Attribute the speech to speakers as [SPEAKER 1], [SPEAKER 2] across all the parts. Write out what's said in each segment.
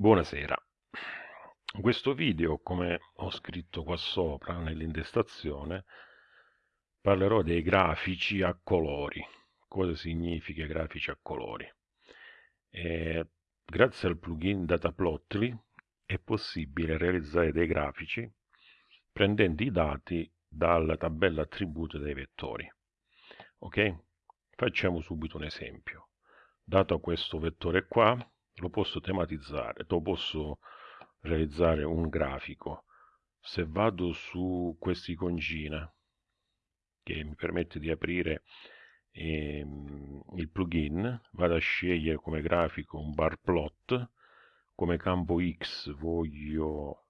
[SPEAKER 1] Buonasera. In questo video, come ho scritto qua sopra nell'intestazione, parlerò dei grafici a colori. Cosa significa grafici a colori? E grazie al plugin Dataplotly è possibile realizzare dei grafici prendendo i dati dalla tabella attributi dei vettori. Ok? Facciamo subito un esempio. Dato questo vettore qua, lo posso tematizzare, lo posso realizzare un grafico. Se vado su quest'icongina che mi permette di aprire ehm, il plugin, vado a scegliere come grafico un bar plot, come campo X voglio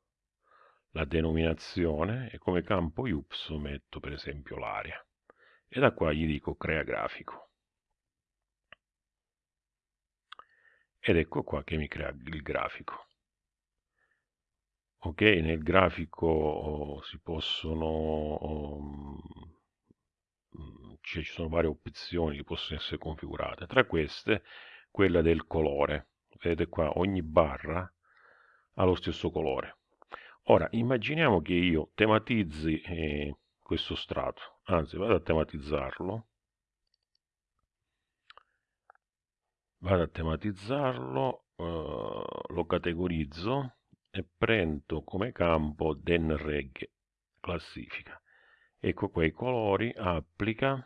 [SPEAKER 1] la denominazione e come campo Y metto per esempio l'area. E da qua gli dico crea grafico. Ed ecco qua che mi crea il grafico. Ok nel grafico oh, si possono um, cioè ci sono varie opzioni che possono essere configurate. Tra queste quella del colore. Vedete qua ogni barra ha lo stesso colore. Ora immaginiamo che io tematizzi eh, questo strato. Anzi vado a tematizzarlo vado a tematizzarlo, eh, lo categorizzo e prendo come campo den reg classifica. Ecco qua i colori, applica.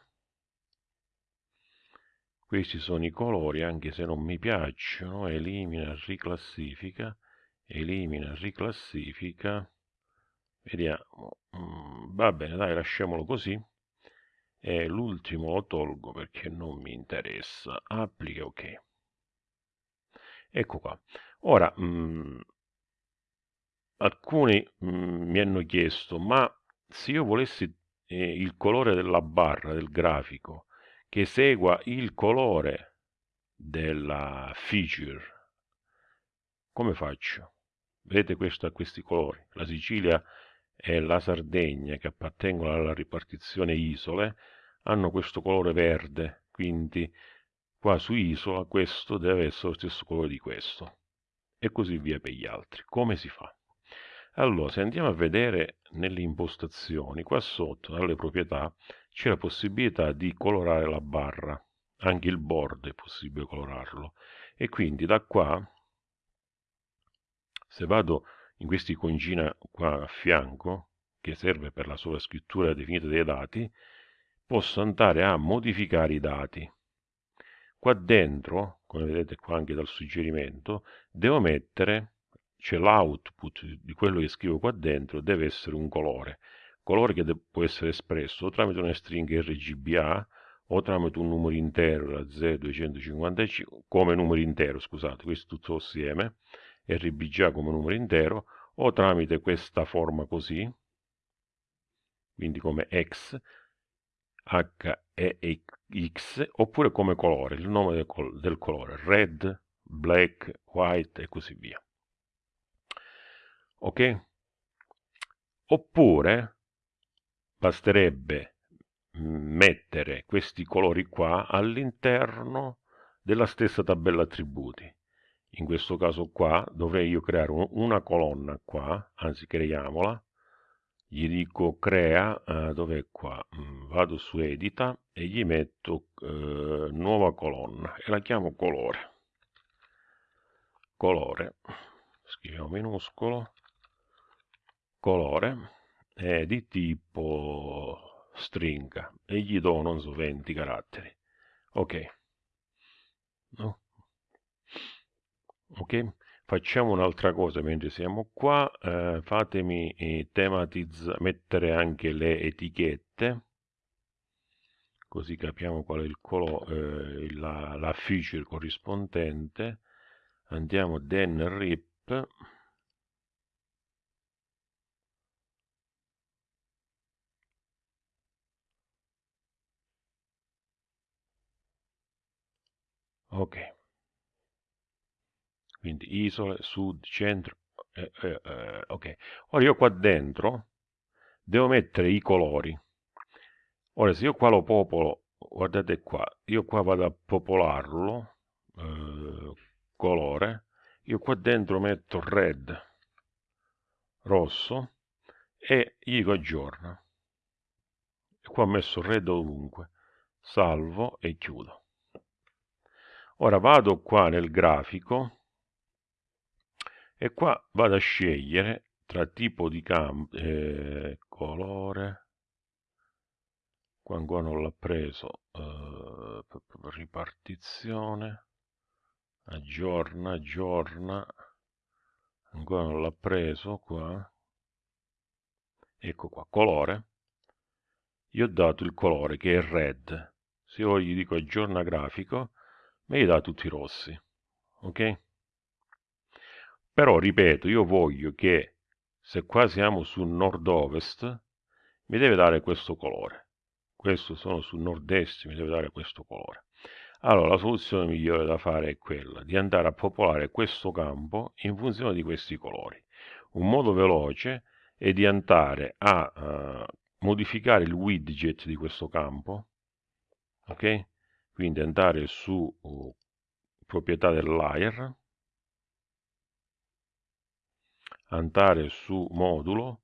[SPEAKER 1] Questi sono i colori, anche se non mi piacciono, elimina, riclassifica, elimina, riclassifica. Vediamo, mm, va bene, dai, lasciamolo così. E l'ultimo lo tolgo perché non mi interessa. Applica, ok. Ecco qua. Ora, mh, mm, alcuni mh, mm, mi hanno chiesto, ma se io volessi eh, il colore della barra del grafico che segua il colore della feature, come faccio? Vedete questo questi colori. La Sicilia e la Sardegna, che appartengono alla ripartizione isole, hanno questo colore verde, quindi Qua su isola questo deve essere lo stesso colore di questo. E così via per gli altri. Come si fa? Allora, se andiamo a vedere nelle impostazioni, qua sotto, dalle proprietà, c'è la possibilità di colorare la barra. Anche il board è possibile colorarlo. E quindi da qua, se vado in questa iconcina qua a fianco, che serve per la sovrascrittura definita dei dati, posso andare a modificare i dati. Qua dentro come vedete qua anche dal suggerimento devo mettere cioè l'output di quello che scrivo qua dentro deve essere un colore. Colore che può essere espresso tramite una stringa RGBA o tramite un numero intero da 0 255 come numero intero scusate questo tutto assieme RBGA come numero intero o tramite questa forma così quindi come X H e X oppure come colore, il nome del, col del colore, red, black, white e così via. Ok? Oppure basterebbe mettere questi colori qua all'interno della stessa tabella attributi. In questo caso qua dovrei io creare un, una colonna qua, anzi creiamola, gli dico crea, eh, dov'è qua? Mm, vado su edita e gli metto eh, nuova colonna e la chiamo colore. Colore, scriviamo minuscolo, colore è di tipo stringa e gli do, non so, 20 caratteri. Ok. No? Ok facciamo un'altra cosa mentre siamo qua eh, fatemi eh, mettere anche le etichette così capiamo qual è il colore eh, la, la feature corrispondente. Andiamo den rip. Ok quindi isole, sud, centro, eh, eh, eh, ok. Ora io qua dentro devo mettere i colori. Ora se io qua lo popolo, guardate qua, io qua vado a popolarlo, eh, colore, io qua dentro metto red rosso e gli dico aggiorna e qua ho messo red ovunque salvo e chiudo ora vado qua nel grafico e qua vado a scegliere tra tipo di campo eh, colore. Qua ancora non l'ha preso eh, ripartizione. Aggiorna aggiorna. Ancora non l'ha preso qua ecco qua colore. Gli ho dato il colore che è red. Se io gli dico aggiorna grafico mi dà tutti i rossi ok però ripeto io voglio che se qua siamo su nord-ovest mi deve dare questo colore. Questo sono su nord-est mi deve dare questo colore. Allora la soluzione migliore da fare è quella di andare a popolare questo campo in funzione di questi colori. Un modo veloce è di andare a uh, modificare il widget di questo campo ok? Quindi andare su uh, proprietà del layer andare su modulo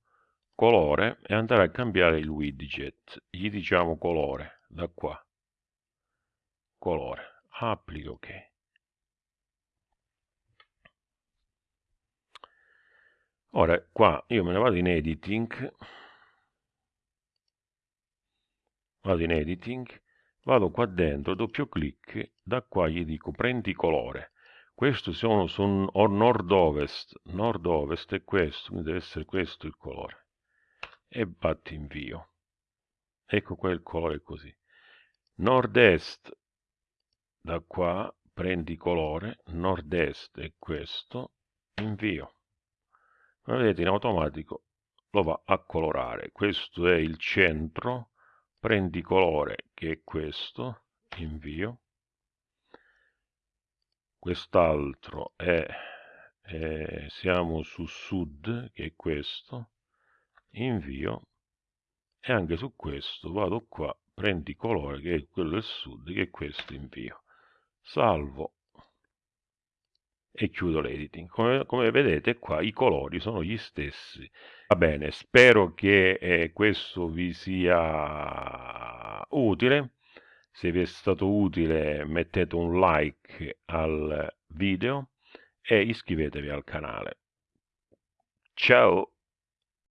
[SPEAKER 1] colore e andare a cambiare il widget. Gli diciamo colore da qua. Colore applica ok ora qua io me ne vado in editing. Vado in editing vado qua dentro doppio clic da qua gli dico prendi colore questo sono su nord-ovest nord-ovest è questo quindi deve essere questo il colore. E batti invio ecco qua il colore così. Nord-est da qua prendi colore nord-est è questo invio ma vedete in automatico lo va a colorare. Questo è il centro prendi colore che è questo invio quest'altro è, è siamo su sud che è questo invio e anche su questo vado qua prendi colore che è quello del sud che è questo invio salvo e chiudo l'editing. Come, come, vedete qua i colori sono gli stessi. Va bene, spero che eh, questo vi sia utile. Se vi è stato utile mettete un like al video e iscrivetevi al canale. Ciao!